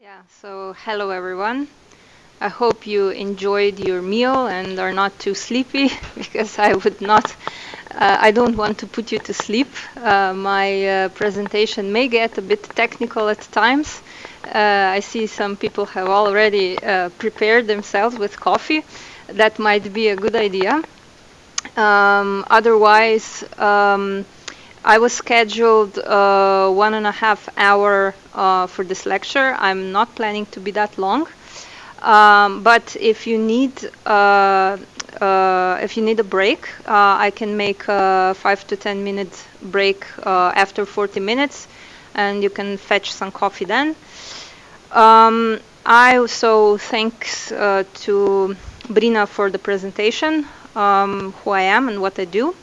Yeah, so hello everyone. I hope you enjoyed your meal and are not too sleepy because I would not, uh, I don't want to put you to sleep. Uh, my uh, presentation may get a bit technical at times. Uh, I see some people have already uh, prepared themselves with coffee. That might be a good idea. Um, otherwise, um, I was scheduled uh, one and a half hour uh, for this lecture. I'm not planning to be that long. Um, but if you need uh, uh if you need a break, uh, I can make a five to ten minute break uh, after 40 minutes, and you can fetch some coffee then. Um, I also thanks to Brina for the presentation, um, who I am and what I do.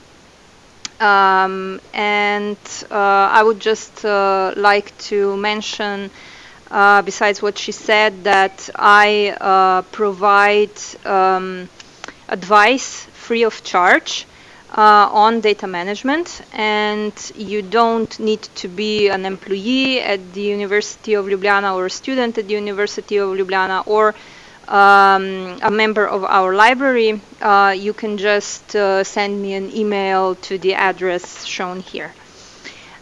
Um, and uh, I would just uh, like to mention, uh, besides what she said, that I uh, provide um, advice free of charge uh, on data management, and you don't need to be an employee at the University of Ljubljana or a student at the University of Ljubljana or um, a member of our library, uh, you can just uh, send me an email to the address shown here.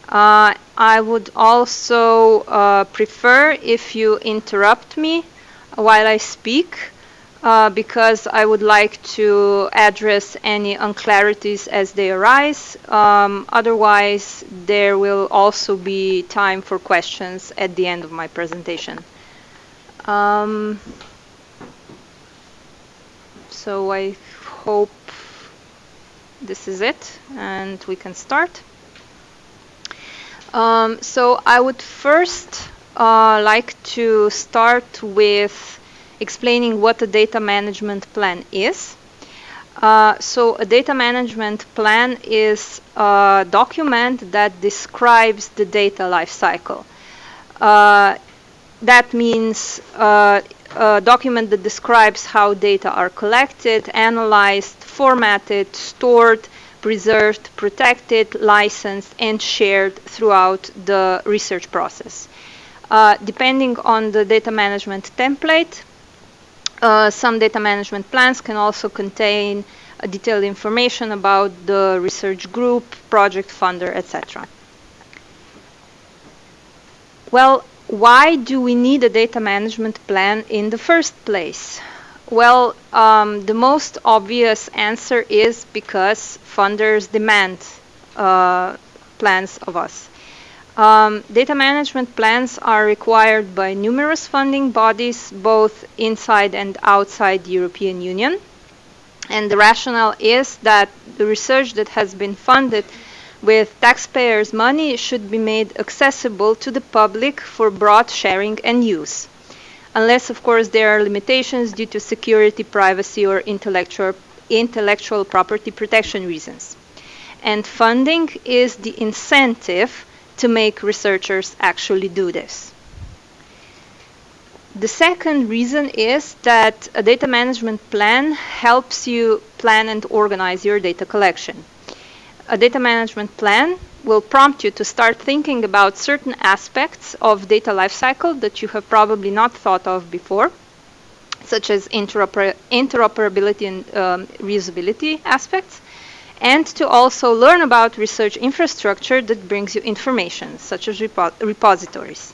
Uh, I would also uh, prefer if you interrupt me while I speak uh, because I would like to address any unclarities as they arise. Um, otherwise, there will also be time for questions at the end of my presentation. Um, so I hope this is it and we can start. Um, so I would first uh, like to start with explaining what a data management plan is. Uh, so a data management plan is a document that describes the data lifecycle. Uh, that means uh, a document that describes how data are collected, analyzed, formatted, stored, preserved, protected, licensed, and shared throughout the research process. Uh, depending on the data management template, uh, some data management plans can also contain uh, detailed information about the research group, project funder, etc. Well, why do we need a data management plan in the first place? Well, um, the most obvious answer is because funders demand uh, plans of us. Um, data management plans are required by numerous funding bodies, both inside and outside the European Union. And the rationale is that the research that has been funded with taxpayers' money should be made accessible to the public for broad sharing and use. Unless, of course, there are limitations due to security, privacy, or intellectual, intellectual property protection reasons. And funding is the incentive to make researchers actually do this. The second reason is that a data management plan helps you plan and organize your data collection a data management plan will prompt you to start thinking about certain aspects of data lifecycle that you have probably not thought of before, such as interoper interoperability and um, reusability aspects, and to also learn about research infrastructure that brings you information, such as repo repositories.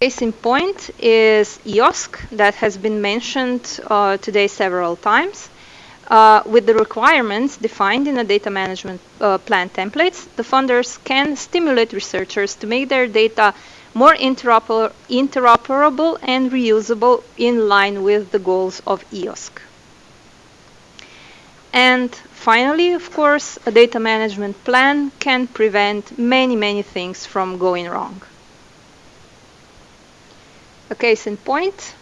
Case in point is EOSC that has been mentioned uh, today several times. Uh, with the requirements defined in the data management uh, plan templates, the funders can stimulate researchers to make their data more interoper interoperable and reusable in line with the goals of EOSC. And finally, of course, a data management plan can prevent many, many things from going wrong. A case in point,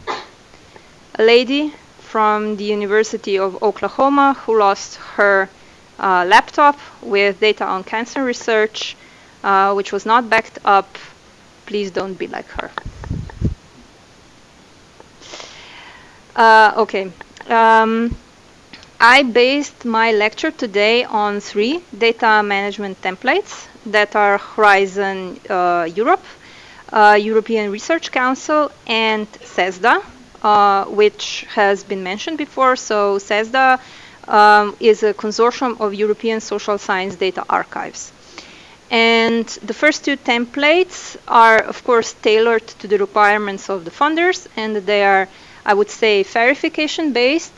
a lady from the University of Oklahoma who lost her uh, laptop with data on cancer research, uh, which was not backed up. Please don't be like her. Uh, okay. Um, I based my lecture today on three data management templates that are Horizon uh, Europe, uh, European Research Council, and CESSDA, uh, which has been mentioned before. So CESSDA um, is a consortium of European social science data archives. And the first two templates are, of course, tailored to the requirements of the funders, and they are, I would say, FAIRification based,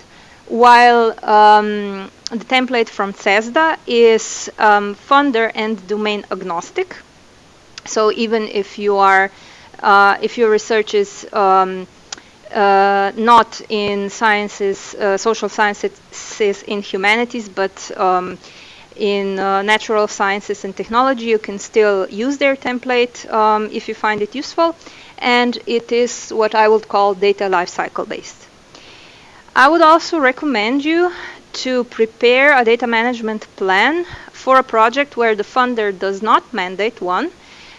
while um, the template from CESSDA is um, funder and domain agnostic. So even if you are, uh, if your research is um, uh, not in sciences, uh, social sciences in humanities, but um, in uh, natural sciences and technology, you can still use their template um, if you find it useful. And it is what I would call data lifecycle based. I would also recommend you to prepare a data management plan for a project where the funder does not mandate one.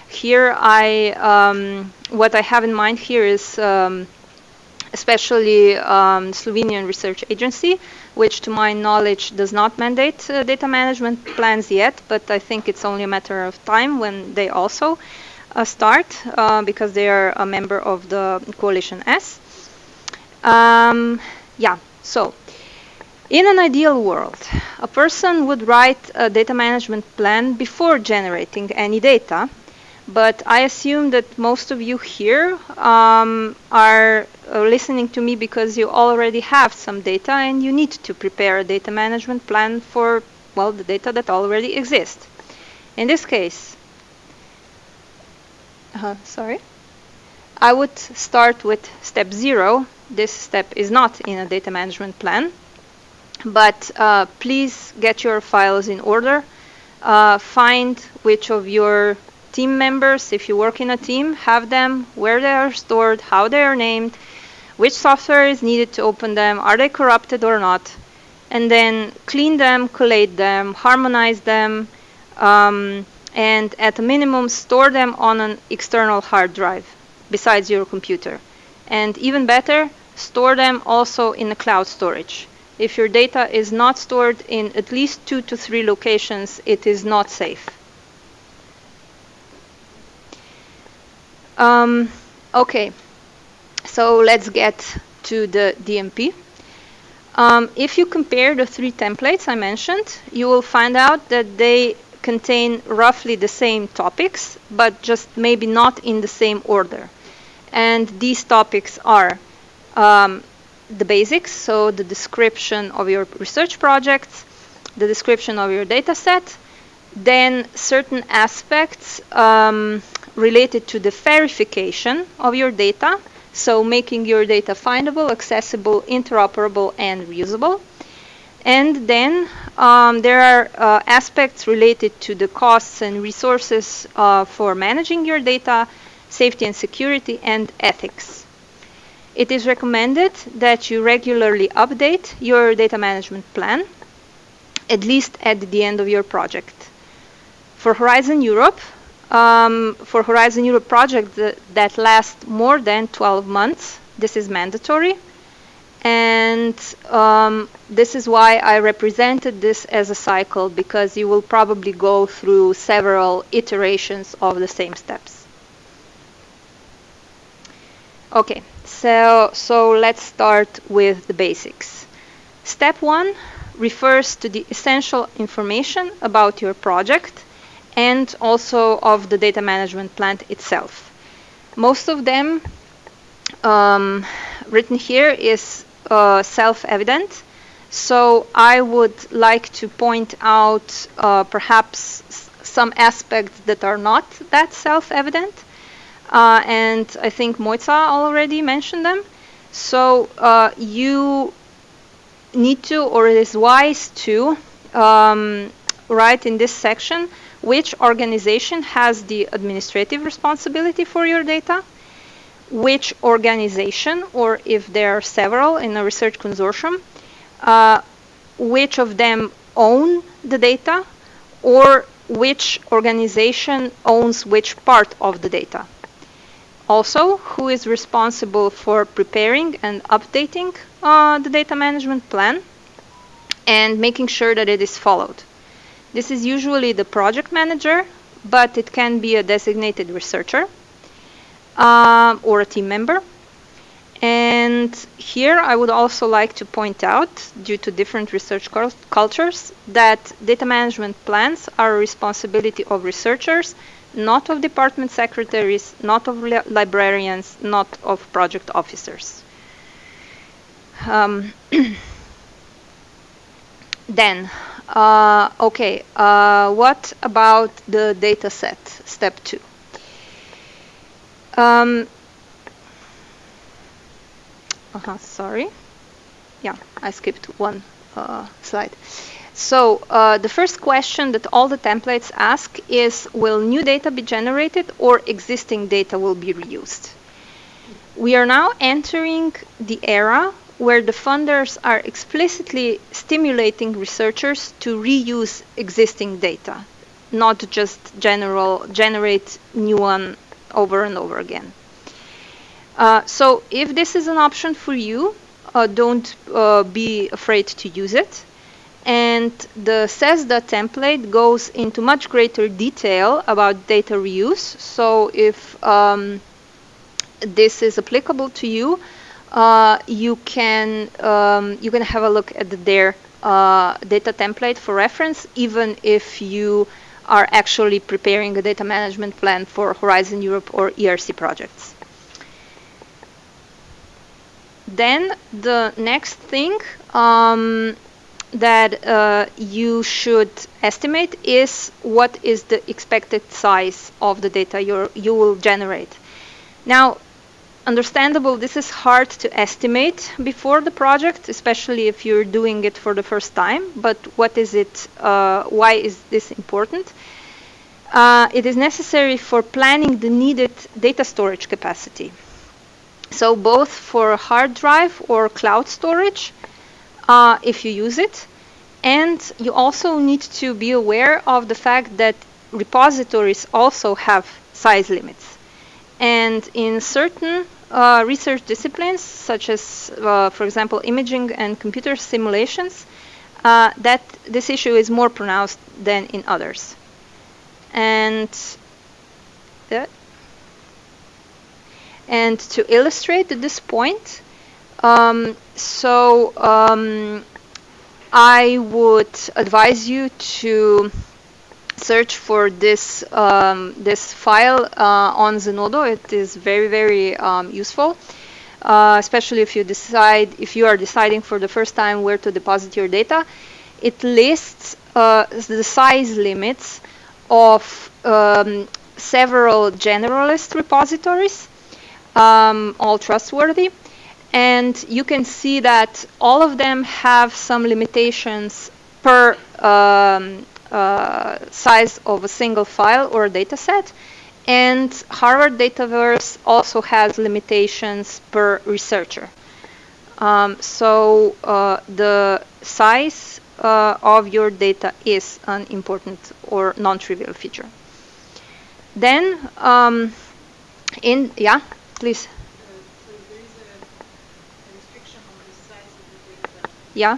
Here, I um, what I have in mind here is um, especially um, Slovenian Research Agency, which to my knowledge does not mandate uh, data management plans yet, but I think it's only a matter of time when they also uh, start uh, because they are a member of the Coalition S. Um, yeah, so in an ideal world, a person would write a data management plan before generating any data, but I assume that most of you here um, are uh, listening to me because you already have some data and you need to prepare a data management plan for, well, the data that already exists. In this case, uh, sorry, I would start with step zero. This step is not in a data management plan, but uh, please get your files in order. Uh, find which of your team members, if you work in a team, have them, where they are stored, how they are named, which software is needed to open them, are they corrupted or not, and then clean them, collate them, harmonize them, um, and at a minimum store them on an external hard drive besides your computer. And even better, store them also in the cloud storage. If your data is not stored in at least two to three locations, it is not safe. Um, okay, so let's get to the DMP. Um, if you compare the three templates I mentioned, you will find out that they contain roughly the same topics, but just maybe not in the same order. And these topics are um, the basics, so the description of your research projects, the description of your data set, then certain aspects um, related to the FAIRification of your data, so making your data findable, accessible, interoperable, and reusable. And then um, there are uh, aspects related to the costs and resources uh, for managing your data, safety and security, and ethics. It is recommended that you regularly update your data management plan, at least at the end of your project. For Horizon Europe, um, for Horizon Europe project that, that lasts more than 12 months, this is mandatory. And um, this is why I represented this as a cycle, because you will probably go through several iterations of the same steps. Okay, so, so let's start with the basics. Step one refers to the essential information about your project and also of the data management plant itself. Most of them um, written here is uh, self-evident. So I would like to point out uh, perhaps some aspects that are not that self-evident. Uh, and I think Mojca already mentioned them. So uh, you need to, or it is wise to, um, write in this section which organization has the administrative responsibility for your data, which organization, or if there are several in a research consortium, uh, which of them own the data, or which organization owns which part of the data. Also, who is responsible for preparing and updating uh, the data management plan and making sure that it is followed. This is usually the project manager, but it can be a designated researcher. um, or a team member. And here I would also like to point out, due to different research cultures, that data management plans are a responsibility of researchers, not of department secretaries, not of li librarians, not of project officers. Um, then, uh, okay, uh, what about the data set, step two? Um, uh -huh, sorry. Yeah, I skipped one uh, slide. So uh, the first question that all the templates ask is, will new data be generated or existing data will be reused? We are now entering the era where the funders are explicitly stimulating researchers to reuse existing data, not just general generate new one over and over again. Uh, so if this is an option for you, uh, don't uh, be afraid to use it. And the CESSDA template goes into much greater detail about data reuse. So if um, this is applicable to you, uh, you can um, you can have a look at their uh, data template for reference, even if you are actually preparing a data management plan for Horizon Europe or ERC projects. Then the next thing um, that uh, you should estimate is what is the expected size of the data you you will generate. Now, understandable, this is hard to estimate before the project, especially if you're doing it for the first time. But what is it? Uh, why is this important? Uh, it is necessary for planning the needed data storage capacity. So both for hard drive or cloud storage, uh, if you use it, and you also need to be aware of the fact that repositories also have size limits. And in certain uh, research disciplines, such as, uh, for example, imaging and computer simulations, uh, that this issue is more pronounced than in others. And. And to illustrate this point, um, so um, I would advise you to search for this um, this file uh, on Zenodo. It is very very um, useful, uh, especially if you decide if you are deciding for the first time where to deposit your data. It lists uh, the size limits of um, several generalist repositories, um, all trustworthy. And you can see that all of them have some limitations per um, uh, size of a single file or data set. And Harvard Dataverse also has limitations per researcher. Um, so uh, the size uh, of your data is an important or non-trivial feature. Then, um, in yeah, please. Yeah.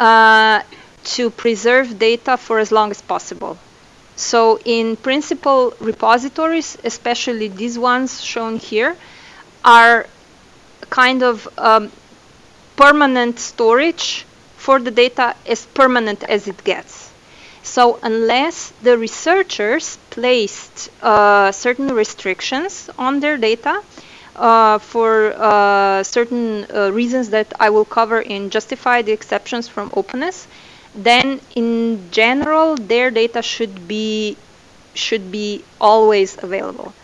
uh, to preserve data for as long as possible. So in principle, repositories, especially these ones shown here, are kind of um, permanent storage for the data as permanent as it gets. So unless the researchers placed uh, certain restrictions on their data uh, for uh, certain uh, reasons that I will cover in Justify the Exceptions from Openness, then in general their data should be should be always available.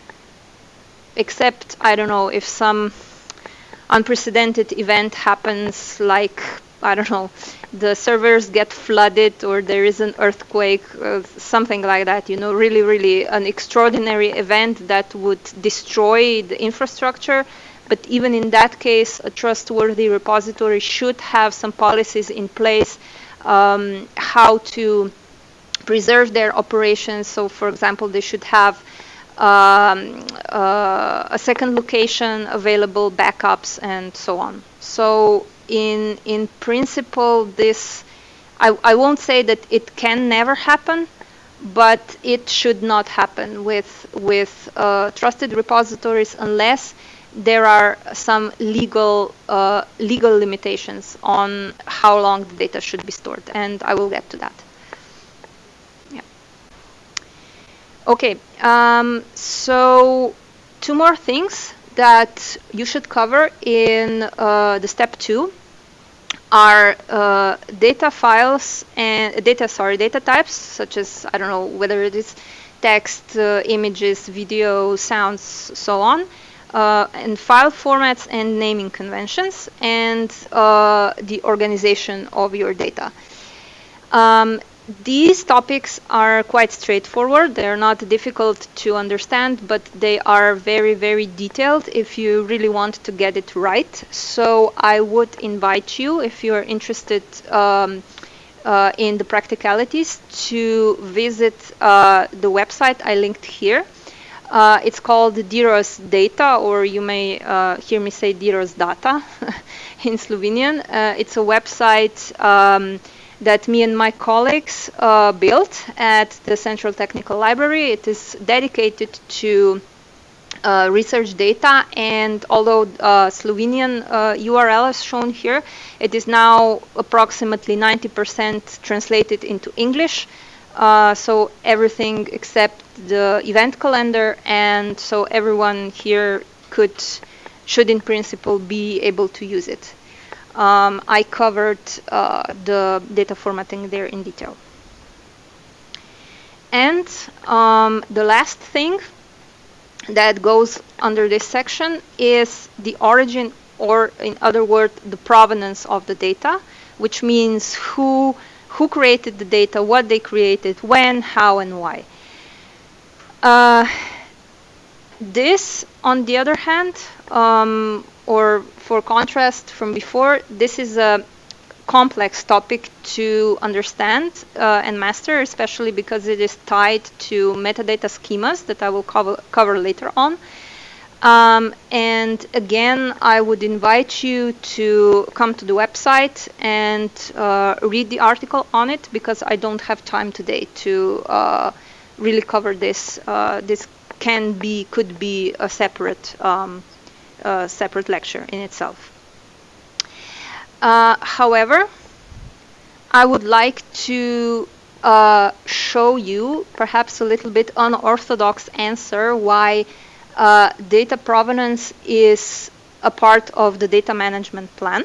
Except, I don't know, if some unprecedented event happens like I don't know, the servers get flooded or there is an earthquake, uh, something like that, you know, really, really an extraordinary event that would destroy the infrastructure. But even in that case, a trustworthy repository should have some policies in place um, how to preserve their operations. So, for example, they should have um, uh, a second location available, backups, and so on. So in in principle, this I, I won't say that it can never happen, but it should not happen with with uh, trusted repositories unless there are some legal uh, legal limitations on how long the data should be stored, and I will get to that. Yeah. Okay, um, so two more things that you should cover in uh, the step two are uh, data files and data, sorry, data types, such as, I don't know, whether it is text, uh, images, video, sounds, so on, uh, and file formats and naming conventions, and uh, the organization of your data. Um, these topics are quite straightforward. They're not difficult to understand, but they are very, very detailed if you really want to get it right. So I would invite you, if you're interested um, uh, in the practicalities, to visit uh, the website I linked here. Uh, it's called DIROS Data, or you may uh, hear me say DIROS Data in Slovenian. Uh, it's a website um, that me and my colleagues uh, built at the Central Technical Library. It is dedicated to uh, research data and although uh, Slovenian URL uh, is shown here, it is now approximately 90% translated into English. Uh, so everything except the event calendar and so everyone here could should in principle be able to use it um, I covered uh, the data formatting there in detail. And um, the last thing that goes under this section is the origin or in other words the provenance of the data which means who who created the data what they created when how and why uh, this on the other hand um, or for contrast from before, this is a complex topic to understand uh, and master, especially because it is tied to metadata schemas that I will cover, cover later on. Um, and again, I would invite you to come to the website and uh, read the article on it because I don't have time today to uh, really cover this. Uh, this can be, could be a separate um, a separate lecture in itself. Uh, however, I would like to uh, show you perhaps a little bit unorthodox answer why uh, data provenance is a part of the data management plan.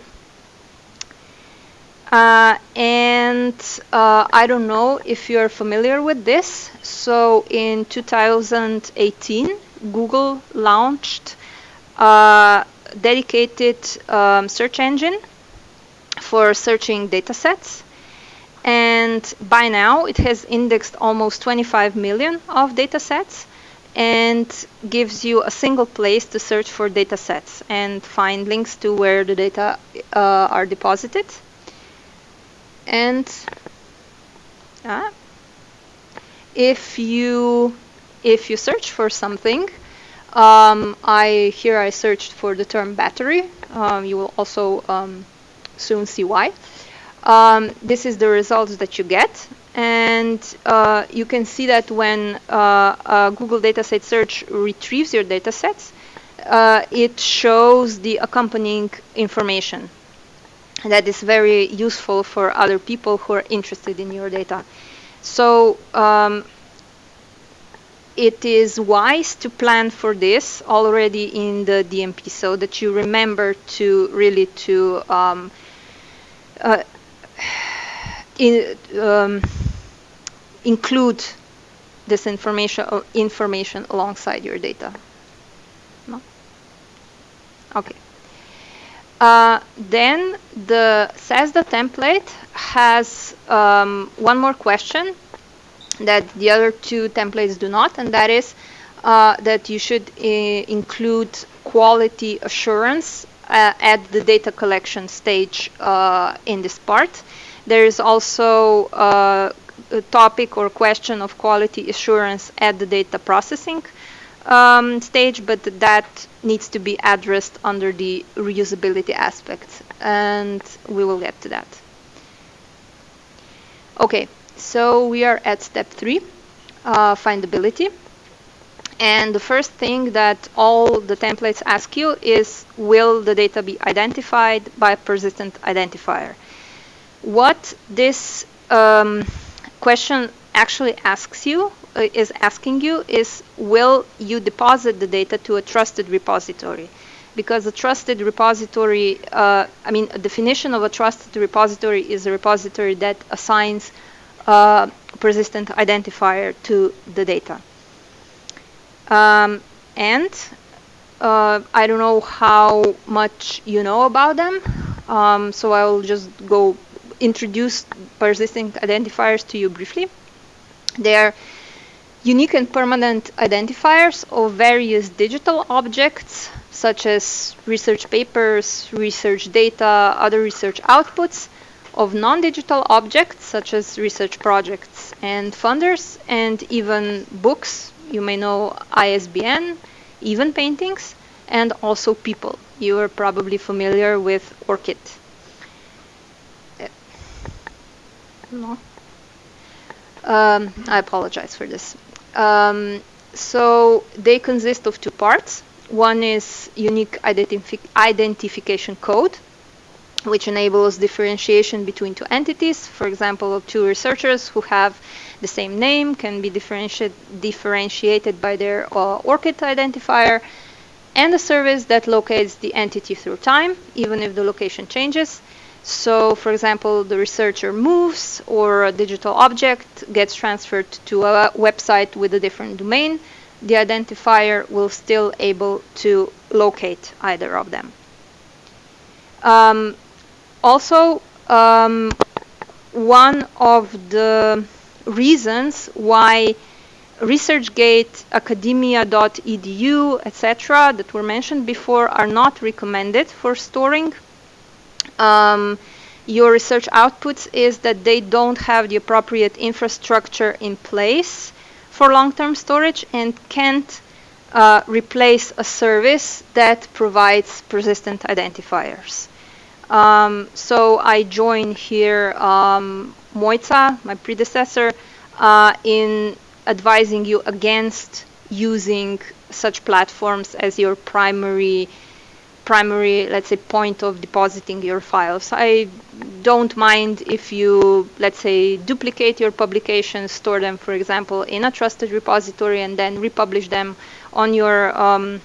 Uh, and uh, I don't know if you're familiar with this. So in 2018, Google launched uh, dedicated um, search engine for searching datasets. And by now, it has indexed almost 25 million of datasets and gives you a single place to search for datasets and find links to where the data uh, are deposited. And uh, if you if you search for something, um, I here I searched for the term battery. Um, you will also um, soon see why. Um, this is the results that you get, and uh, you can see that when uh, Google Dataset Search retrieves your datasets, uh, it shows the accompanying information. That is very useful for other people who are interested in your data. So um, it is wise to plan for this already in the DMP so that you remember to really to um, uh, in, um, include this information uh, information alongside your data. No? Okay. Uh, then the CESSDA template has um, one more question that the other two templates do not, and that is uh, that you should uh, include quality assurance uh, at the data collection stage uh, in this part. There is also uh, a topic or question of quality assurance at the data processing um, stage, but that needs to be addressed under the reusability aspect, and we will get to that. Okay, so we are at step three, uh, findability. And the first thing that all the templates ask you is, will the data be identified by a persistent identifier? What this um, question actually asks you uh, is asking you is will you deposit the data to a trusted repository because a trusted repository uh, I mean a definition of a trusted repository is a repository that assigns persistent identifier to the data. Um, and uh, I don't know how much you know about them um, so I will just go introduce persistent identifiers to you briefly. They are unique and permanent identifiers of various digital objects such as research papers, research data, other research outputs of non-digital objects such as research projects and funders and even books, you may know ISBN, even paintings, and also people. You are probably familiar with ORCID. No. Um, I apologize for this. Um, so they consist of two parts. One is unique identifi identification code, which enables differentiation between two entities. For example, two researchers who have the same name can be differentiated, differentiated by their uh, ORCID identifier, and a service that locates the entity through time, even if the location changes. So, for example, the researcher moves or a digital object gets transferred to a website with a different domain, the identifier will still able to locate either of them. Um, also, um, one of the reasons why ResearchGate, academia.edu, etc., that were mentioned before are not recommended for storing um, your research outputs is that they don't have the appropriate infrastructure in place for long-term storage and can't uh, replace a service that provides persistent identifiers. Um, so I join here um, Mojca, my predecessor, uh, in advising you against using such platforms as your primary primary, let's say, point of depositing your files. I don't mind if you, let's say, duplicate your publications, store them, for example, in a trusted repository and then republish them on your um,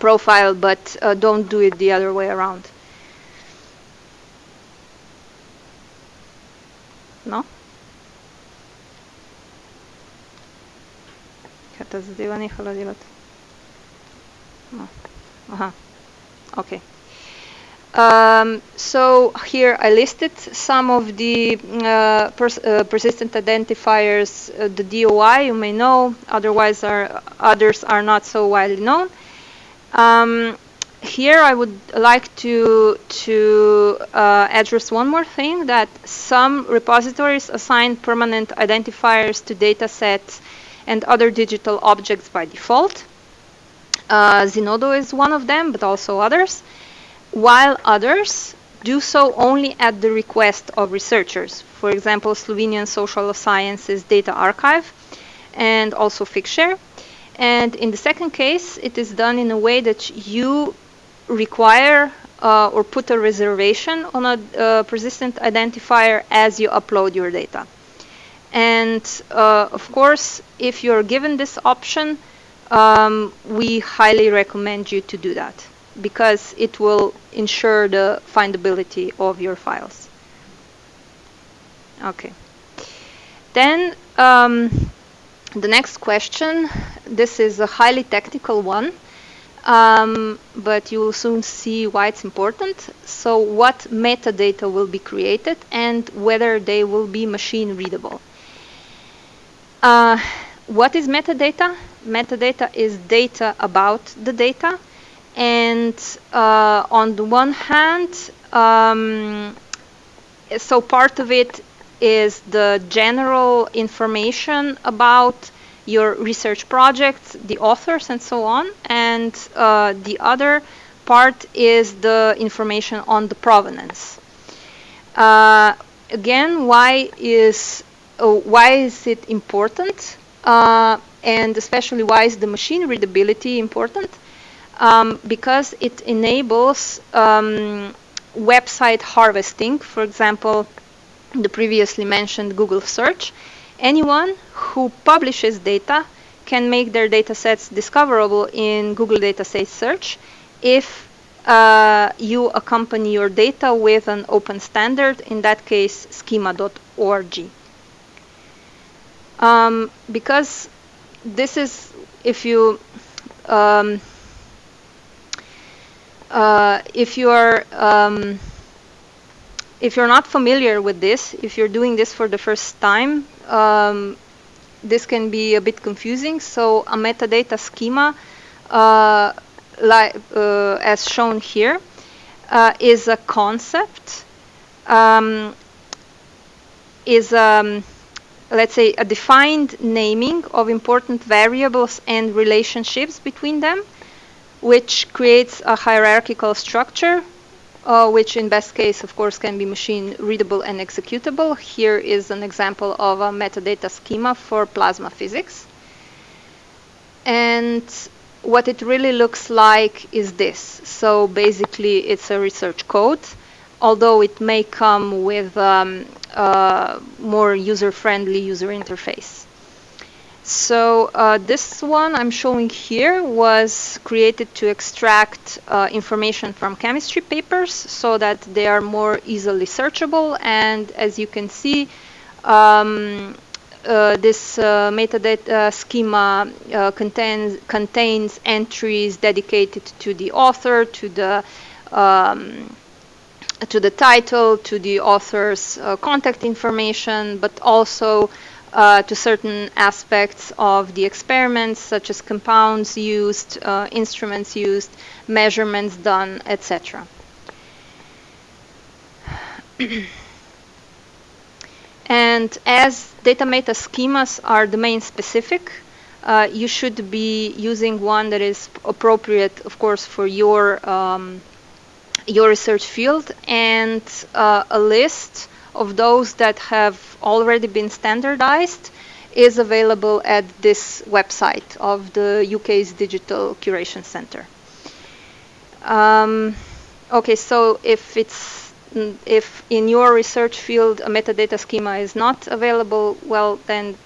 profile, but uh, don't do it the other way around. No? Hát zadeva nehala delati. No. Aha. Okay. Um, so here I listed some of the uh, pers uh, persistent identifiers, uh, the DOI you may know, otherwise are, others are not so widely known. Um, here I would like to, to uh, address one more thing, that some repositories assign permanent identifiers to datasets and other digital objects by default. Uh, Zenodo is one of them, but also others, while others do so only at the request of researchers. For example, Slovenian Social Sciences Data Archive and also Figshare. And in the second case, it is done in a way that you require uh, or put a reservation on a uh, persistent identifier as you upload your data. And uh, of course, if you're given this option, um, we highly recommend you to do that because it will ensure the findability of your files. Okay. Then um, the next question, this is a highly technical one. Um, but you will soon see why it's important. So what metadata will be created and whether they will be machine readable. Uh, what is metadata? Metadata is data about the data. And uh, on the one hand, um, so part of it is the general information about your research projects, the authors, and so on. And uh, the other part is the information on the provenance. Uh, again, why is uh, why is it important? Uh, and especially why is the machine readability important? Um, because it enables um, website harvesting. For example, the previously mentioned Google search Anyone who publishes data can make their data sets discoverable in Google Datasets Search if uh, you accompany your data with an open standard, in that case, schema.org. Um, because this is, if you um, uh, if you are um, if you're not familiar with this, if you're doing this for the first time, um, this can be a bit confusing. So a metadata schema, uh, uh, as shown here, uh, is a concept, um, is um, let's say a defined naming of important variables and relationships between them, which creates a hierarchical structure uh, which in best case, of course, can be machine readable and executable. Here is an example of a metadata schema for plasma physics. And what it really looks like is this. So basically, it's a research code, although it may come with um, uh, more user-friendly user interface. So uh, this one I'm showing here was created to extract uh, information from chemistry papers so that they are more easily searchable. And as you can see, um, uh, this uh, metadata schema uh, contains, contains entries dedicated to the author, to the um, to the title, to the author's uh, contact information, but also uh, to certain aspects of the experiments, such as compounds used, uh, instruments used, measurements done, etc. and as data meta schemas are domain specific, uh, you should be using one that is appropriate, of course, for your um, your research field and uh, a list of those that have already been standardized is available at this website of the UK's Digital Curation Center. Um, okay, so if it's if in your research field a metadata schema is not available, well, then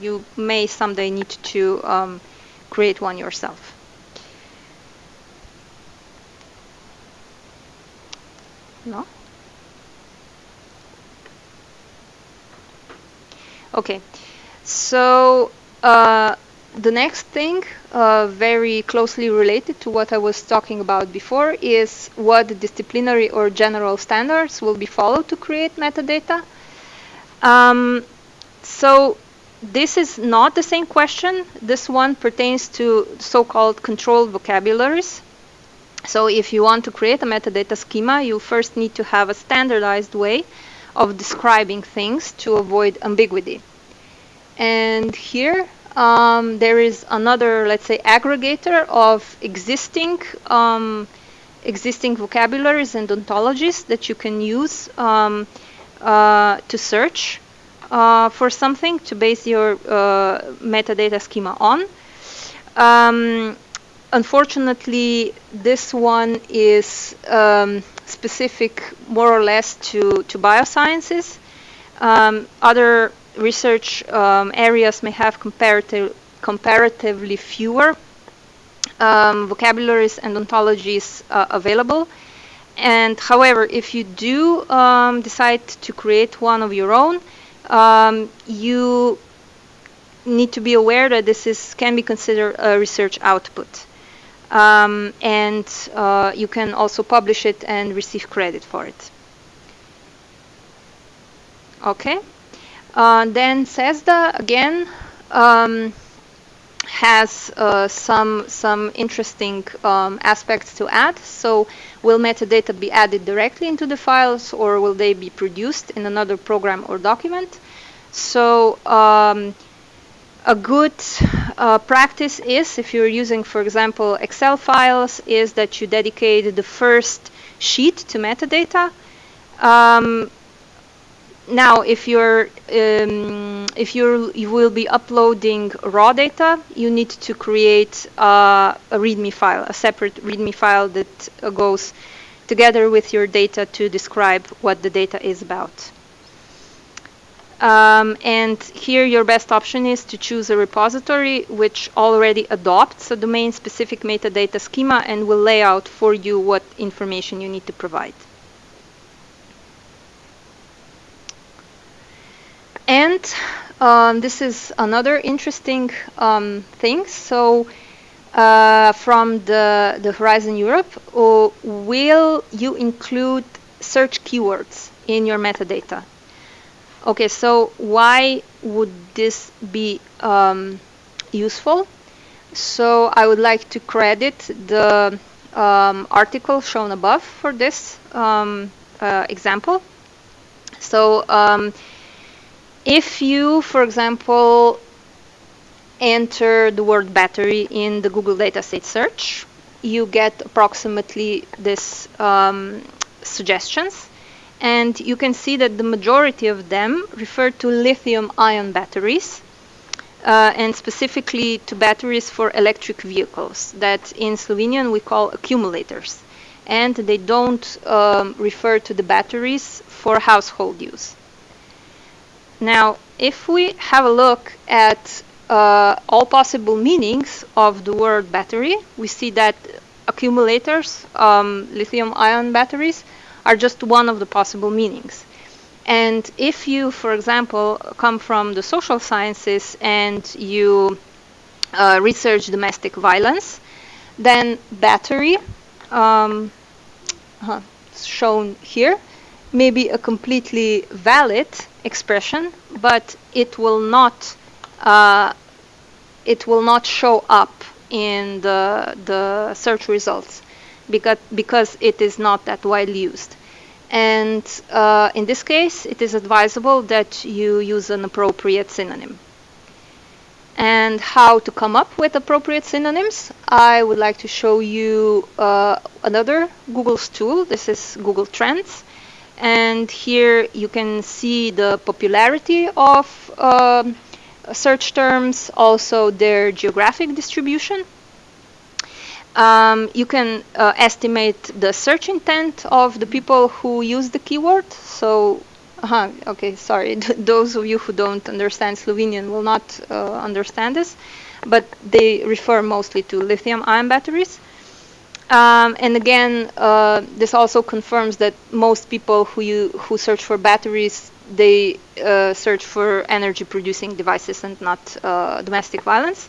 you may someday need to um, create one yourself. No? Okay, so uh, the next thing, uh, very closely related to what I was talking about before, is what disciplinary or general standards will be followed to create metadata. Um, so this is not the same question. This one pertains to so-called controlled vocabularies. So if you want to create a metadata schema, you first need to have a standardized way of describing things to avoid ambiguity. And here um, there is another, let's say, aggregator of existing um, existing vocabularies and ontologies that you can use um, uh, to search uh, for something to base your uh, metadata schema on. Um, unfortunately, this one is um, specific more or less to, to biosciences. Um, other research um, areas may have comparative, comparatively fewer um, vocabularies and ontologies uh, available. And however, if you do um, decide to create one of your own, um, you need to be aware that this is can be considered a research output. Um, and uh, you can also publish it and receive credit for it. Okay. Uh, then CESSDA again um, has uh, some some interesting um, aspects to add. So will metadata be added directly into the files or will they be produced in another program or document? So um, a good uh, practice is, if you're using, for example, Excel files, is that you dedicate the first sheet to metadata. Um, now, if you're um, if you're you will be uploading raw data, you need to create uh, a README file, a separate README file that goes together with your data to describe what the data is about. Um, and here your best option is to choose a repository which already adopts a domain-specific metadata schema and will lay out for you what information you need to provide. And um, this is another interesting um, thing. So uh, from the, the Horizon Europe, uh, will you include search keywords in your metadata? Okay, so why would this be um, useful? So I would like to credit the um, article shown above for this um, uh, example. So um, if you, for example, enter the word battery in the Google Datasets search, you get approximately this um, suggestions and you can see that the majority of them refer to lithium ion batteries uh, and specifically to batteries for electric vehicles that in Slovenian we call accumulators and they don't um, refer to the batteries for household use. Now if we have a look at uh, all possible meanings of the word battery we see that accumulators, um, lithium ion batteries are just one of the possible meanings. And if you, for example, come from the social sciences and you uh, research domestic violence, then battery, um, uh, shown here, may be a completely valid expression, but it will not uh, it will not show up in the the search results because because it is not that widely used. And uh, in this case, it is advisable that you use an appropriate synonym. And how to come up with appropriate synonyms, I would like to show you uh, another Google's tool. This is Google Trends. And here you can see the popularity of uh, search terms, also their geographic distribution. Um, you can uh, estimate the search intent of the people who use the keyword. So, uh, okay, sorry, those of you who don't understand Slovenian will not uh, understand this, but they refer mostly to lithium ion batteries. Um, and again, uh, this also confirms that most people who you, who search for batteries, they uh, search for energy producing devices and not uh, domestic violence.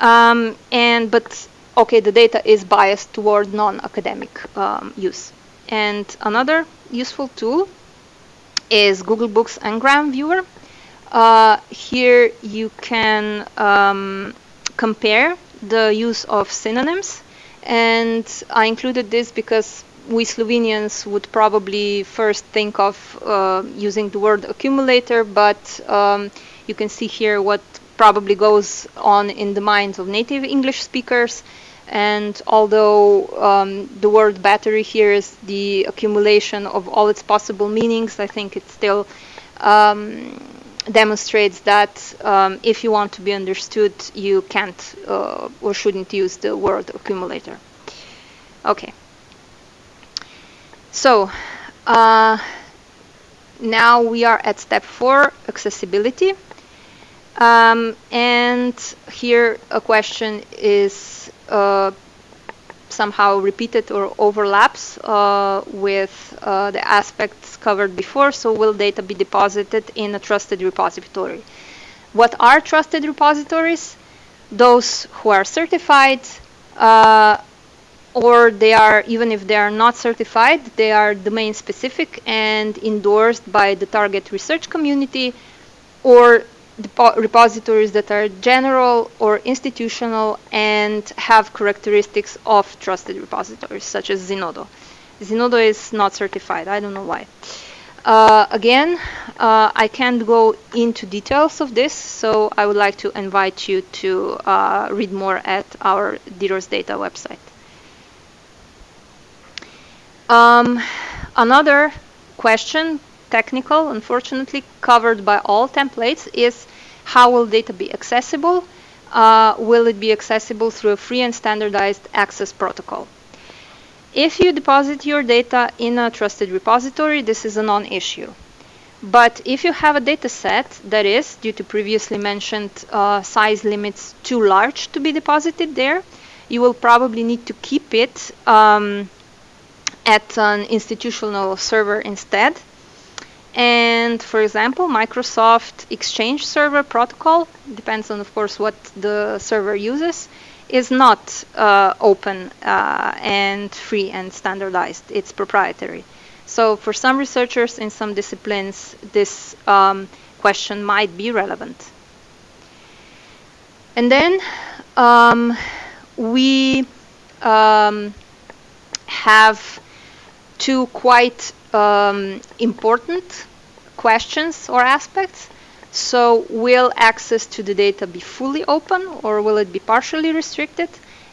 Um, and but okay, the data is biased toward non-academic um, use. And another useful tool is Google Books Ngram Viewer. Uh, here you can um, compare the use of synonyms. And I included this because we Slovenians would probably first think of uh, using the word accumulator, but um, you can see here what probably goes on in the minds of native English speakers. And although um, the word battery here is the accumulation of all its possible meanings, I think it still um, demonstrates that um, if you want to be understood, you can't uh, or shouldn't use the word accumulator. Okay. So uh, now we are at step four, accessibility. Um, and here a question is uh, somehow repeated or overlaps uh, with uh, the aspects covered before. So will data be deposited in a trusted repository? What are trusted repositories? Those who are certified uh, or they are, even if they are not certified, they are domain specific and endorsed by the target research community or repositories that are general or institutional and have characteristics of trusted repositories, such as Zenodo. Zenodo is not certified. I don't know why. Uh, again, uh, I can't go into details of this, so I would like to invite you to uh, read more at our DDoS data website. Um, another question, technical, unfortunately covered by all templates, is how will data be accessible? Uh, will it be accessible through a free and standardized access protocol? If you deposit your data in a trusted repository, this is a non-issue. But if you have a data set that is, due to previously mentioned uh, size limits, too large to be deposited there, you will probably need to keep it um, at an institutional server instead. And for example, Microsoft Exchange Server Protocol, depends on, of course, what the server uses, is not uh, open uh, and free and standardized. It's proprietary. So for some researchers in some disciplines, this um, question might be relevant. And then um, we um, have two quite um, important questions or aspects. So will access to the data be fully open or will it be partially restricted?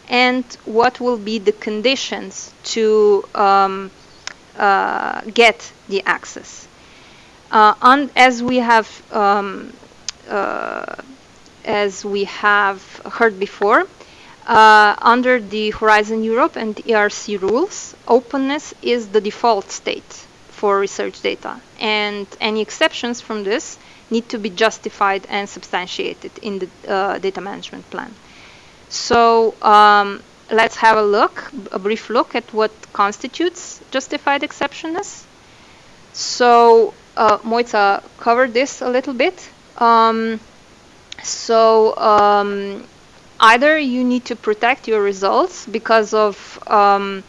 And what will be the conditions to um, uh, get the access? Uh, as we have um, uh, as we have heard before, uh, under the Horizon Europe and ERC rules, openness is the default state for research data, and any exceptions from this need to be justified and substantiated in the uh, data management plan. So um, let's have a look, a brief look at what constitutes justified exceptionness. So uh, Mojca covered this a little bit. Um, so um, either you need to protect your results because of um,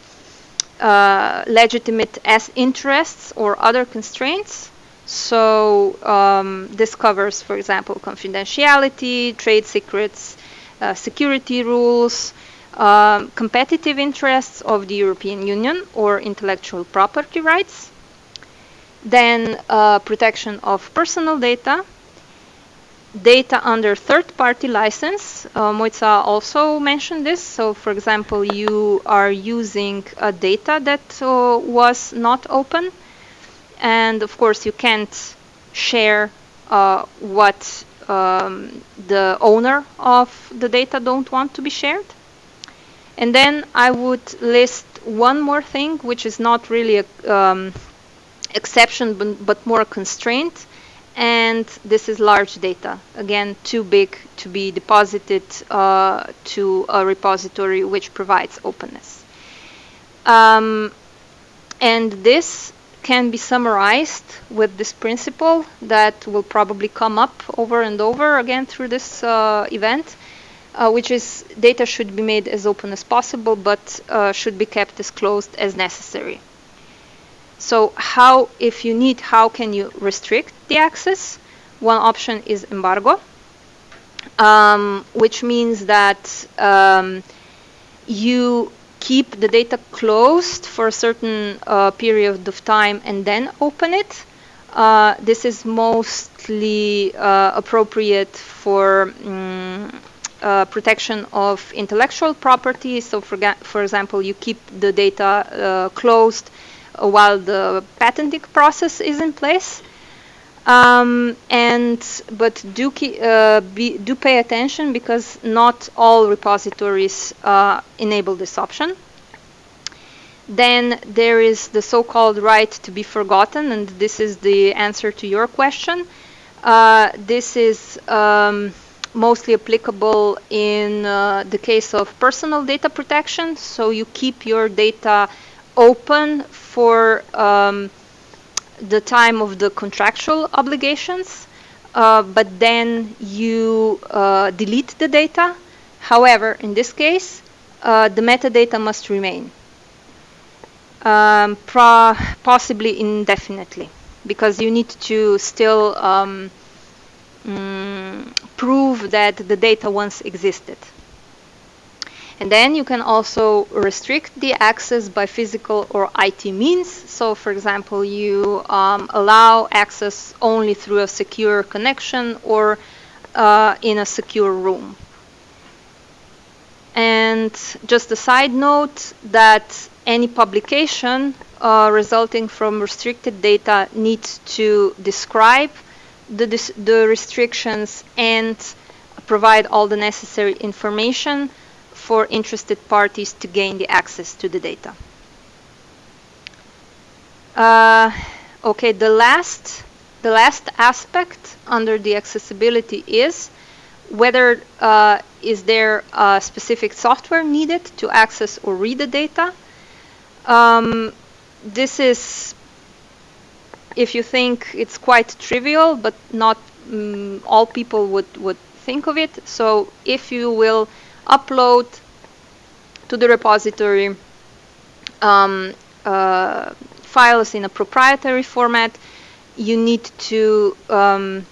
uh, legitimate S interests or other constraints, so um, this covers, for example, confidentiality, trade secrets, uh, security rules, um, competitive interests of the European Union or intellectual property rights, then uh, protection of personal data, data under third-party license. Uh, Mojca also mentioned this. So, for example, you are using a data that uh, was not open and of course you can't share uh, what um, the owner of the data don't want to be shared. And then I would list one more thing, which is not really a um, exception, but, but more a constraint. And this is large data. Again, too big to be deposited uh, to a repository which provides openness. Um, and this can be summarized with this principle that will probably come up over and over again through this uh, event, uh, which is data should be made as open as possible, but uh, should be kept as closed as necessary. So how, if you need, how can you restrict the access? One option is embargo, um, which means that um, you keep the data closed for a certain uh, period of time and then open it. Uh, this is mostly uh, appropriate for um, protection of intellectual property. So, for, for example, you keep the data uh, closed while the patenting process is in place. Um, and but do uh, be, do pay attention because not all repositories uh, enable this option. Then there is the so-called right to be forgotten, and this is the answer to your question. Uh, this is um, mostly applicable in uh, the case of personal data protection. So you keep your data open for um, the time of the contractual obligations, uh, but then you uh, delete the data. However, in this case, uh, the metadata must remain, um, possibly indefinitely, because you need to still um, mm, prove that the data once existed. And then you can also restrict the access by physical or IT means. So for example, you um, allow access only through a secure connection or uh, in a secure room. And just a side note that any publication uh, resulting from restricted data needs to describe the, the restrictions and provide all the necessary information for interested parties to gain the access to the data. Uh, okay, the last, the last aspect under the accessibility is whether uh, is there a specific software needed to access or read the data. Um, this is, if you think it's quite trivial, but not um, all people would, would think of it. So if you will upload to the repository um, uh, files in a proprietary format, you need to um,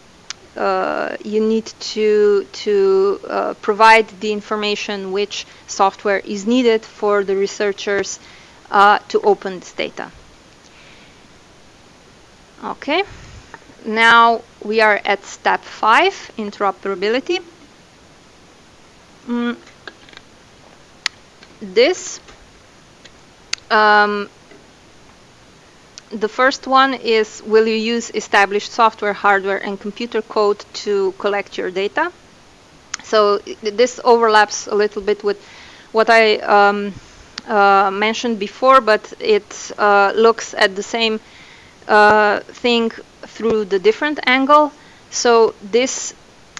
uh, you need to to uh, provide the information which software is needed for the researchers uh, to open this data. Okay, now we are at step five, interoperability. Mm. This um, the first one is will you use established software, hardware, and computer code to collect your data? So this overlaps a little bit with what I um, uh, mentioned before, but it uh, looks at the same uh, thing through the different angle. So this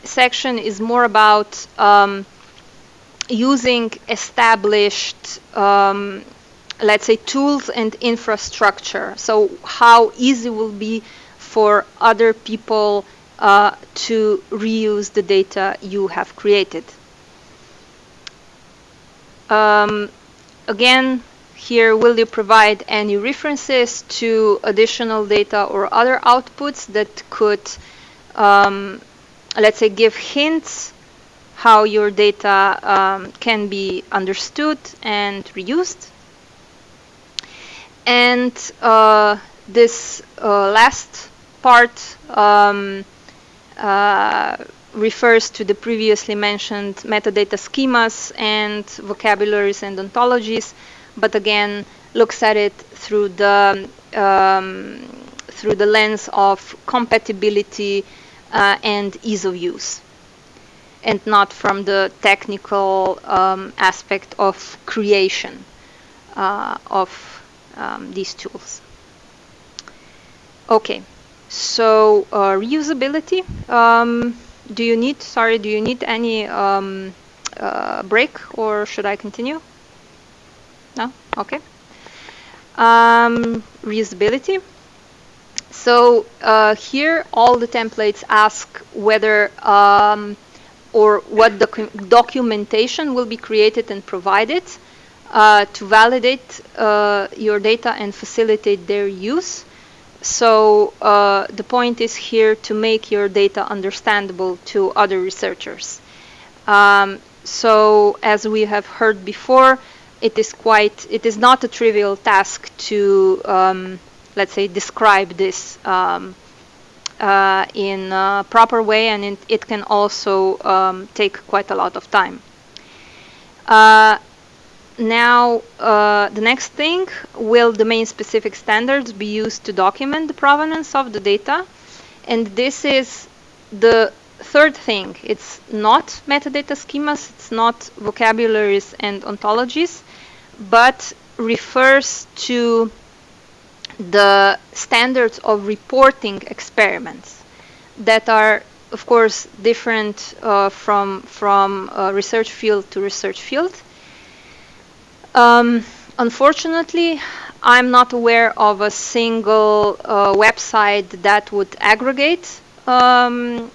section is more about um, using established um, let's say tools and infrastructure. So how easy will be for other people uh, to reuse the data you have created? Um, again here will you provide any references to additional data or other outputs that could um, let's say give hints how your data um, can be understood and reused. And uh, this uh, last part um, uh, refers to the previously mentioned metadata schemas and vocabularies and ontologies, but again looks at it through the um, through the lens of compatibility uh, and ease of use, and not from the technical um, aspect of creation uh, of um, these tools. Okay, so uh, reusability. Um, do you need, sorry, do you need any um, uh, break or should I continue? No? Okay. Um, reusability. So uh, here all the templates ask whether um, or what docu documentation will be created and provided uh, to validate uh, your data and facilitate their use. So uh, the point is here to make your data understandable to other researchers. Um, so as we have heard before, it is quite, it is not a trivial task to, um, let's say, describe this um, uh, in a proper way, and it, it can also um, take quite a lot of time. Uh, now, uh, the next thing, will domain-specific standards be used to document the provenance of the data? And this is the third thing. It's not metadata schemas, it's not vocabularies and ontologies, but refers to the standards of reporting experiments that are of course different uh, from from uh, research field to research field um, unfortunately, I'm not aware of a single uh, website that would aggregate um,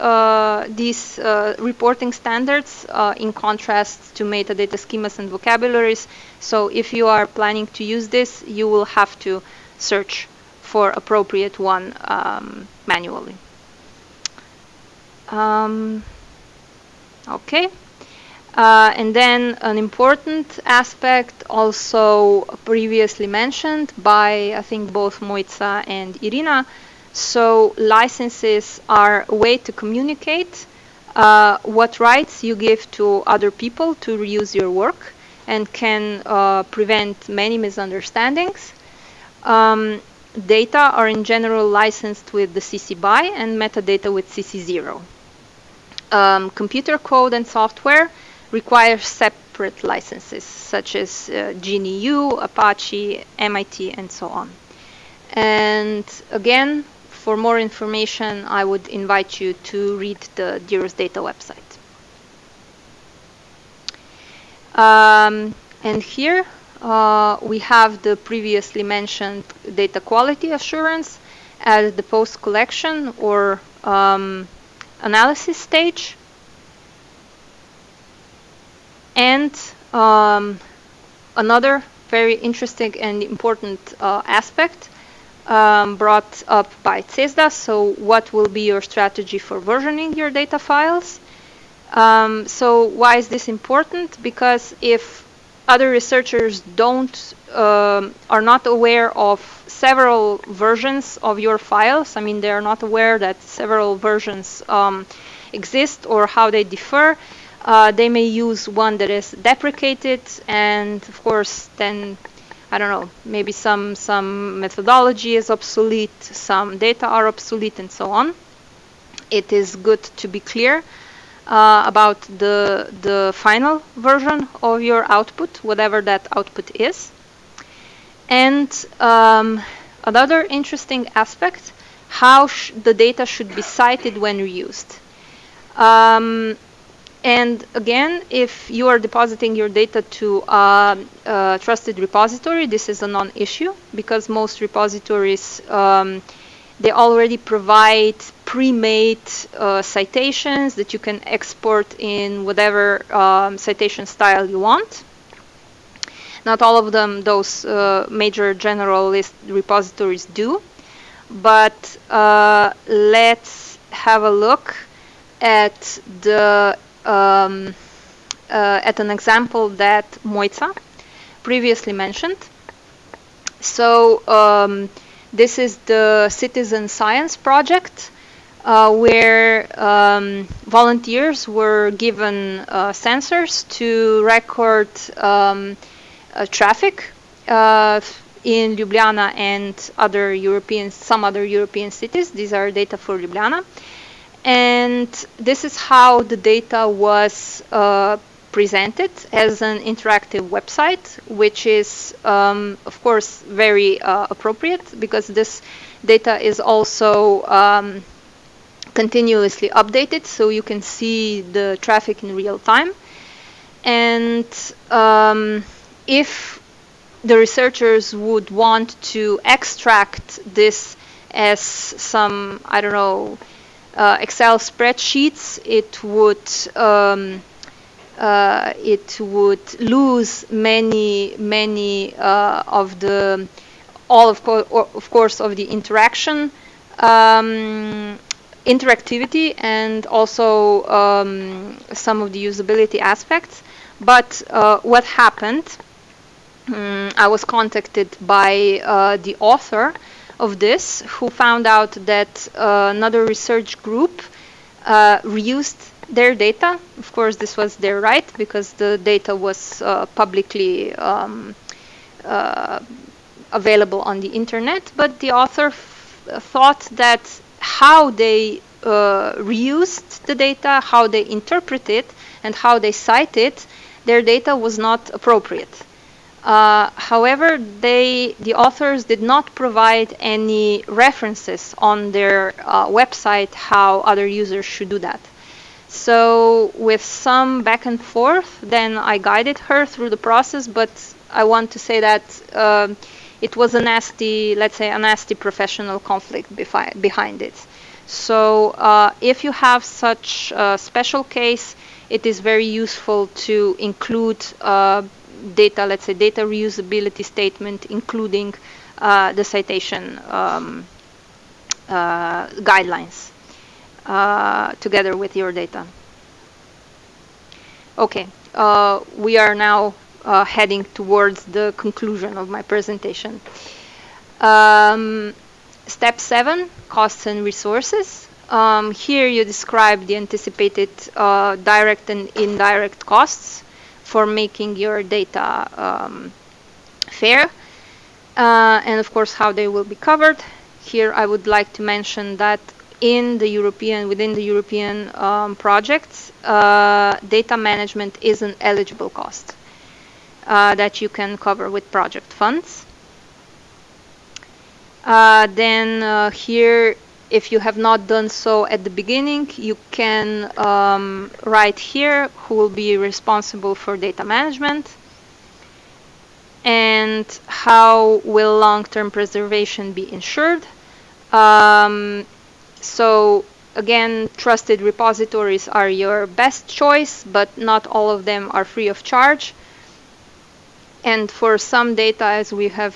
uh, these uh, reporting standards uh, in contrast to metadata schemas and vocabularies. So if you are planning to use this, you will have to search for appropriate one um, manually. Um, okay. Uh, and then an important aspect also previously mentioned by I think both Mojca and Irina. So licenses are a way to communicate uh, what rights you give to other people to reuse your work and can uh, prevent many misunderstandings. Um, data are in general licensed with the CC BY and metadata with CC0. Um, computer code and software require separate licenses, such as uh, GNU, Apache, MIT, and so on. And again, for more information, I would invite you to read the DIROS Data website. Um, and here uh, we have the previously mentioned data quality assurance at the post-collection or um, analysis stage. And um, another very interesting and important uh, aspect um, brought up by CESSDA. So what will be your strategy for versioning your data files? Um, so why is this important? Because if other researchers don't um, are not aware of several versions of your files, I mean they are not aware that several versions um, exist or how they differ, uh, they may use one that is deprecated and of course then I don't know maybe some some methodology is obsolete some data are obsolete and so on. It is good to be clear uh, about the the final version of your output whatever that output is. And um, another interesting aspect how the data should be cited when reused. Um, and again, if you are depositing your data to a, trusted repository, this is a non-issue because most repositories, um, they already provide pre-made uh, citations that you can export in whatever um, citation style you want. Not all of them, those uh, major generalist repositories do, but uh, let's have a look at the um, uh, at an example that Mojca previously mentioned. So um, this is the citizen science project uh, where um, volunteers were given uh, sensors to record um, uh, traffic uh, in Ljubljana and other European, some other European cities. These are data for Ljubljana and this is how the data was uh, presented as an interactive website, which is, um, of course, very uh, appropriate because this data is also um, continuously updated, so you can see the traffic in real time. And um, if the researchers would want to extract this as some, I don't know, uh, Excel spreadsheets, it would um, uh, it would lose many many uh, of the all of, co of course of the interaction um, interactivity and also um, some of the usability aspects. But uh, what happened? Um, I was contacted by uh, the author of this who found out that uh, another research group uh, reused their data. Of course, this was their right because the data was uh, publicly um, uh, available on the internet. But the author thought that how they uh, reused the data, how they interpret it, and how they cite it, their data was not appropriate. Uh, however, they, the authors did not provide any references on their uh, website how other users should do that. So with some back and forth, then I guided her through the process, but I want to say that um, it was a nasty, let's say, a nasty professional conflict behind it. So uh, if you have such a special case, it is very useful to include uh, data, let's say data reusability statement, including uh, the citation um, uh, guidelines uh, together with your data. Okay, uh, we are now uh, heading towards the conclusion of my presentation. Um, step seven, costs and resources. Um, here you describe the anticipated uh, direct and indirect costs for making your data um, fair, uh, and of course how they will be covered. Here I would like to mention that in the European, within the European um, projects, uh, data management is an eligible cost uh, that you can cover with project funds. Uh, then uh, here, if you have not done so at the beginning, you can um, write here who will be responsible for data management and how will long-term preservation be ensured. Um, so again, trusted repositories are your best choice, but not all of them are free of charge. And for some data, as we have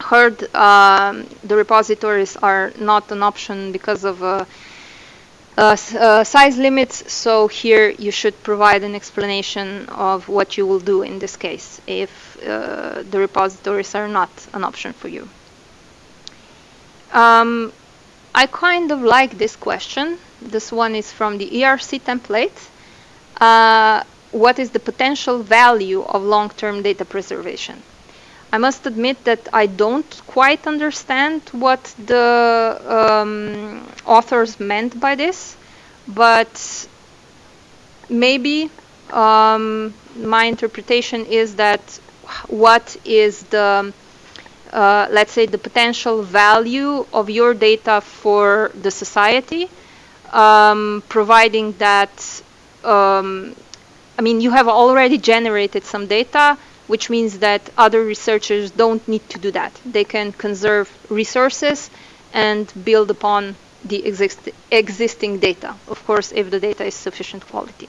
heard, um, the repositories are not an option because of uh, uh, uh, size limits. So here you should provide an explanation of what you will do in this case if uh, the repositories are not an option for you. Um, I kind of like this question. This one is from the ERC template. Uh, what is the potential value of long-term data preservation? I must admit that I don't quite understand what the um, authors meant by this, but maybe um, my interpretation is that what is the uh, let's say, the potential value of your data for the society, um, providing that, um, I mean, you have already generated some data, which means that other researchers don't need to do that. They can conserve resources and build upon the exist existing data, of course, if the data is sufficient quality.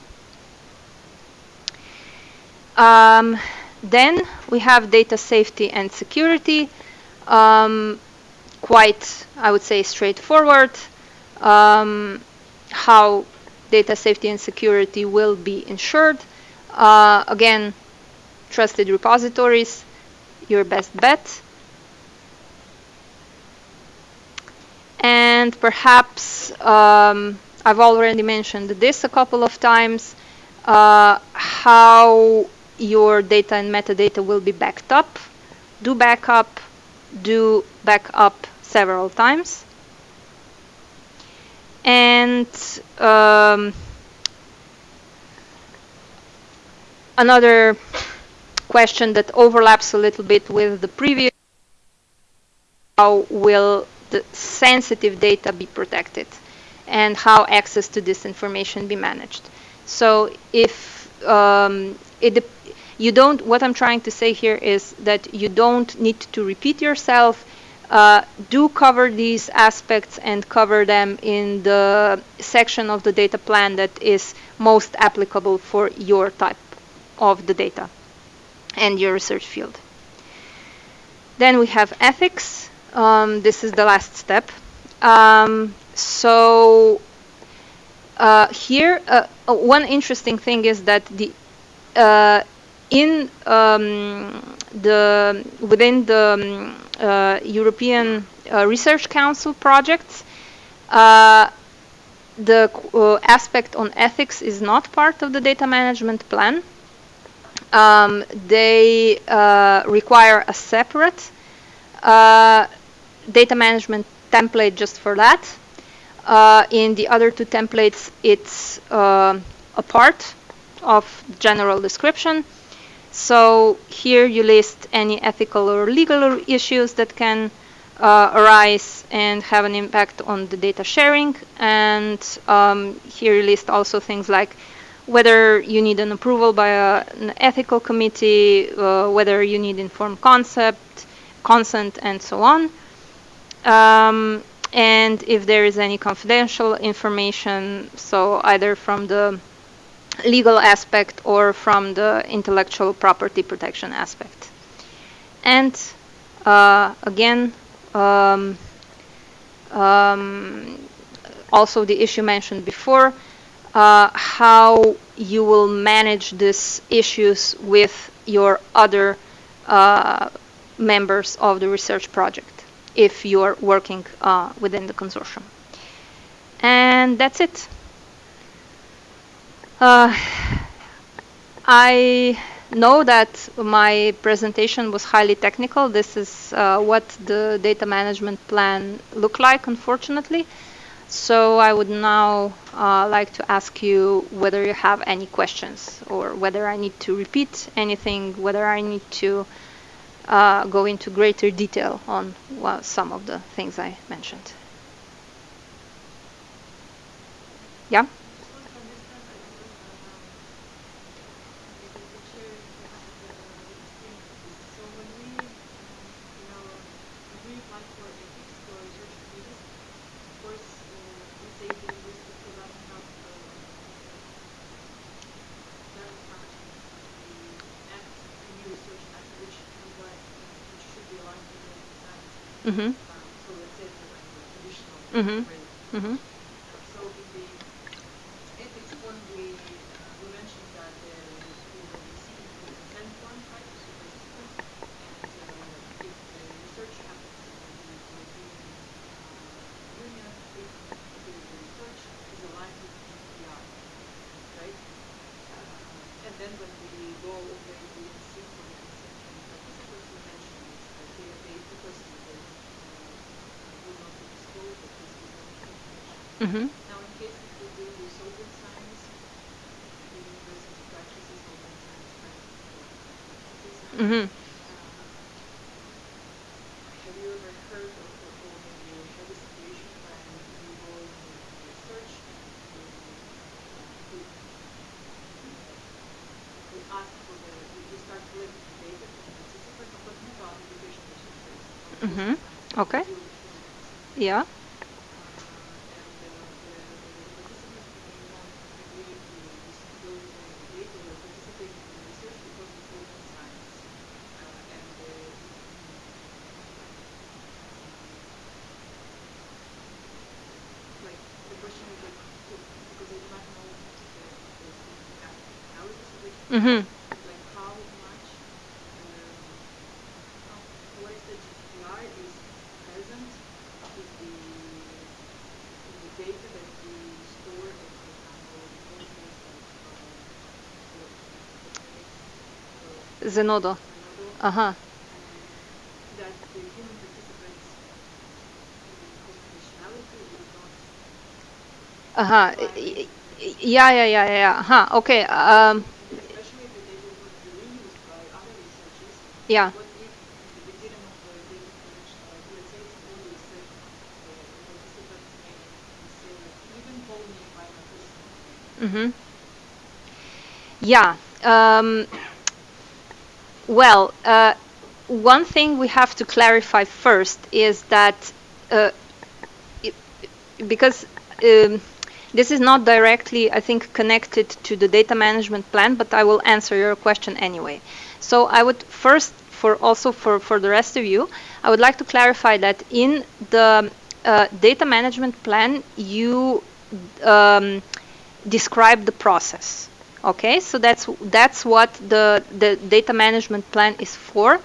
Um, then we have data safety and security. Um, quite, I would say, straightforward. Um, how data safety and security will be ensured. Uh, again, trusted repositories, your best bet. And perhaps um, I've already mentioned this a couple of times, uh, how your data and metadata will be backed up. Do backup, do backup several times. And um, another question that overlaps a little bit with the previous, how will the sensitive data be protected and how access to this information be managed. So if um, it, you don't, what I'm trying to say here is that you don't need to repeat yourself. Uh, do cover these aspects and cover them in the section of the data plan that is most applicable for your type of the data and your research field. Then we have ethics. Um, this is the last step. Um, so uh, here, uh, one interesting thing is that the uh, in um, the within the um, uh, European uh, Research Council projects, uh, the uh, aspect on ethics is not part of the data management plan. Um, they uh, require a separate data management template just for that. in the other two templates, it's a part of general description. So here you list any ethical or legal issues that can uh, arise and have an impact on the data sharing. And um, here you list also things like whether you need an approval by a, an ethical committee, uh, whether you need informed concept, consent, and so on. Um, and if there is any confidential information, so either from the legal aspect or from the intellectual property protection aspect. And uh, again, um, um, also the issue mentioned before, uh, how you will manage these issues with your other uh, members of the research project if you're working uh, within the consortium. And that's it. Uh, I know that my presentation was highly technical. This is uh, what the data management plan look like, unfortunately. So I would now uh, like to ask you whether you have any questions or whether I need to repeat anything, whether I need to uh, go into greater detail on well, some of the things I mentioned. Yeah? Mm-hmm. Mm-hmm. Mm-hmm. So in the ethics form, we, uh, we mentioned that uh, we will be seeking for consent form, right, to super systems, and uh, if the research happens in the European uh, Union, if the research is aligned with GDPR, right? Uh, and then when we go over the seek for the consent from the participants, we mentioned this, that they, they, the person will, uh, will not be disclosed, that this is not information. Mm-hmm. Now, in case if we do the solvent science, the university practices solvent science practices, Mm-hmm. uh, have you ever heard of, or, or maybe you had a situation when you go in the research and you, uh, you, you ask for the, you, you start collecting data from the participants, I'm talking about education research, for example, Mhm. science, Okay. you- you- Yeah. uh, and uh, the, the participants may not agree to disclose the data or participate in the research because it's open science. Uh, and uh, like the question is like so because I do not know the, the, the analysis of it, Mm-hmm. like how much um, how, what is the GDPR is present in the in the data that we store in, for example, courses like uh, so, Zenodo. uh, Uh-huh. that the human participants in confidentiality is not Uh-huh. Y- y- Yeah, yeah, yeah, yeah, yeah. Uh-huh. Okay. Um, name. Mm-hmm. Yeah. Um, well, uh, one thing we have to clarify first is that uh, i- because um, this is not directly, I think, connected to the data management plan, but I will answer your question anyway. So I would first, for also for, for the rest of you, I would like to clarify that in the uh, data management plan, you um, describe the process. Okay, so that's that's what the the data management plan is for.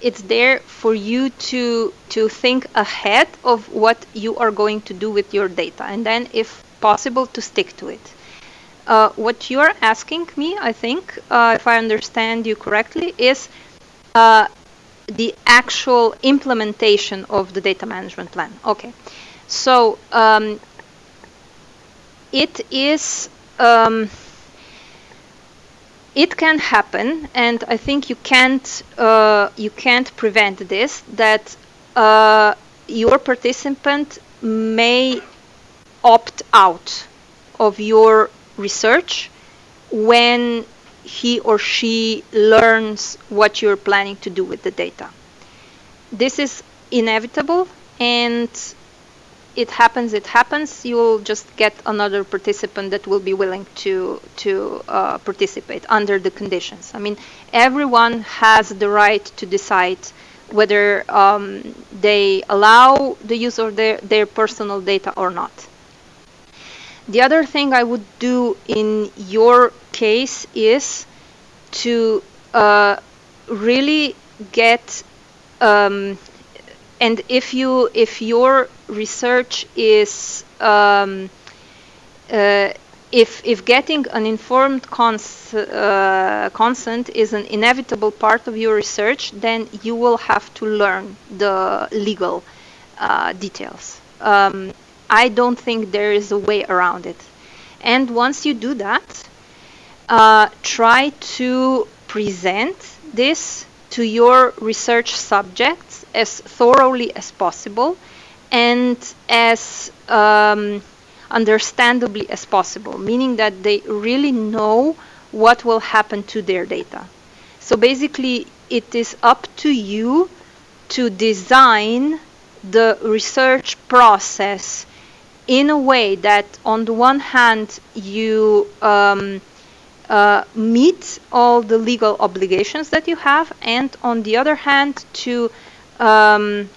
It's there for you to to think ahead of what you are going to do with your data, and then, if possible, to stick to it. Uh, what you're asking me, I think, uh, if I understand you correctly, is uh, the actual implementation of the data management plan. Okay, so um, it is. Um, it can happen, and I think you can't uh, you can't prevent this. That uh, your participant may opt out of your research when he or she learns what you're planning to do with the data. This is inevitable, and it happens, it happens. You'll just get another participant that will be willing to to uh, participate under the conditions. I mean, everyone has the right to decide whether um, they allow the use of their, their personal data or not. The other thing I would do in your case is to uh, really get um, and if you if your research is um, uh, if if getting an informed cons uh, consent is an inevitable part of your research, then you will have to learn the legal uh, details. Um, I don't think there is a way around it. And once you do that, uh, try to present this to your research subjects as thoroughly as possible and as um, understandably as possible, meaning that they really know what will happen to their data. So basically, it is up to you to design the research process in a way that, on the one hand, you um, uh, meet all the legal obligations that you have, and on the other hand, to um,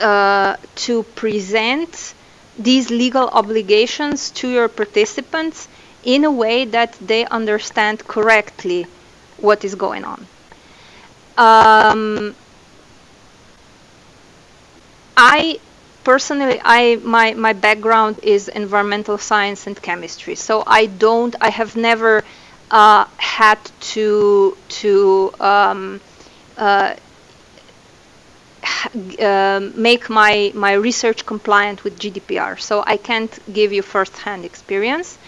uh, to present these legal obligations to your participants in a way that they understand correctly what is going on. Um, I personally, I my my background is environmental science and chemistry, so I don't, I have never uh, had to to um, uh, uh, make my, my research compliant with GDPR. So I can't give you first-hand experience.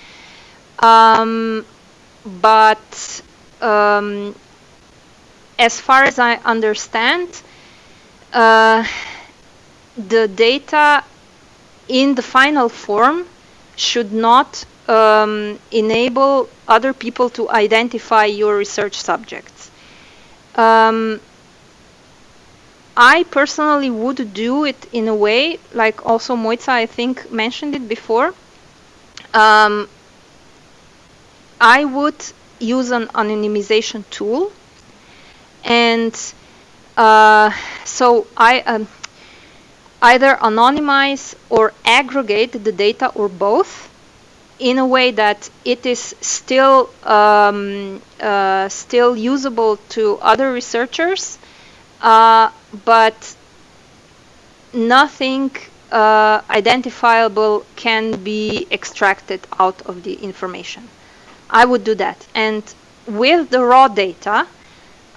Um, but um, as far as I understand, uh, the data in the final form should not um, enable other people to identify your research subjects. Um, I personally would do it in a way, like also Mojca, I think, mentioned it before. Um, I would use an anonymization tool. And uh, so I um, either anonymize or aggregate the data or both in a way that it is still um, uh, still usable to other researchers uh, but nothing uh, identifiable can be extracted out of the information. I would do that. And with the raw data,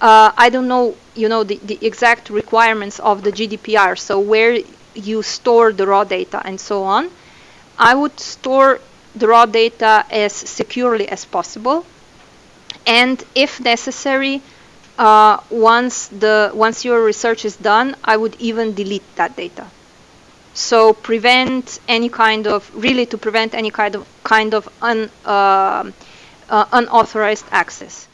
uh, I don't know, you know, the, the exact requirements of the GDPR, so where you store the raw data and so on. I would store the raw data as securely as possible. And if necessary, uh, once the once your research is done, I would even delete that data. So prevent any kind of really to prevent any kind of kind of un, uh, uh, unauthorized access.